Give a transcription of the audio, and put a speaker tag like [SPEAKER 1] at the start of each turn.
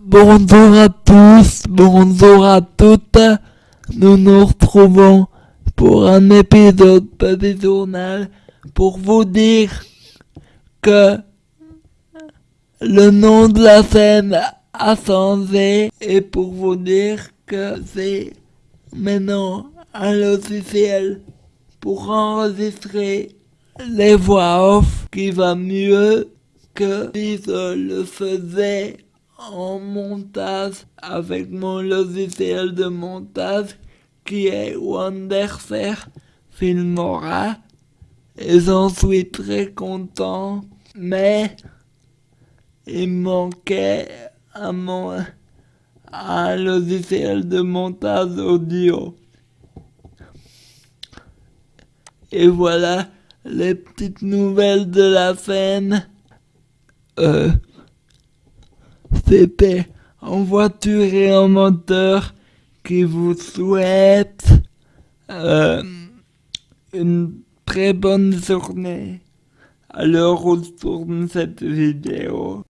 [SPEAKER 1] Bonjour à tous, bonjour à toutes. Nous nous retrouvons pour un épisode Petit Journal pour vous dire que le nom de la scène a changé et pour vous dire que c'est maintenant un logiciel pour enregistrer les voix off qui va mieux que si je le faisais en montage avec mon logiciel de montage qui est Wondershare Filmora. Et j'en suis très content mais il manquait un, mon, un logiciel de montage audio. Et voilà les petites nouvelles de la scène. Euh, c'était en voiture et en moteur qui vous souhaite euh, une très bonne journée à l'heure où tourne cette vidéo.